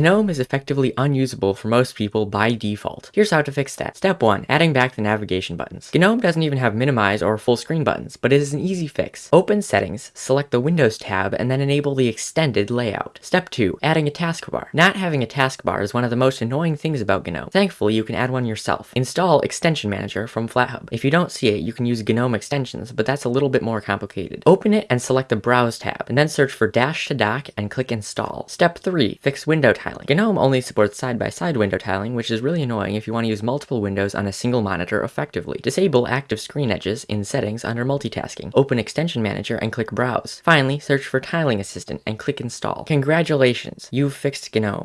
GNOME is effectively unusable for most people by default. Here's how to fix that. Step 1. Adding back the navigation buttons. GNOME doesn't even have minimize or full screen buttons, but it is an easy fix. Open Settings, select the Windows tab, and then enable the extended layout. Step 2. Adding a taskbar. Not having a taskbar is one of the most annoying things about GNOME. Thankfully, you can add one yourself. Install Extension Manager from FlatHub. If you don't see it, you can use GNOME extensions, but that's a little bit more complicated. Open it and select the Browse tab, and then search for Dash to Dock and click Install. Step 3. Fix window tiling. GNOME only supports side-by-side -side window tiling, which is really annoying if you want to use multiple windows on a single monitor effectively. Disable active screen edges in Settings under Multitasking. Open Extension Manager and click Browse. Finally, search for Tiling Assistant and click Install. Congratulations, you've fixed GNOME.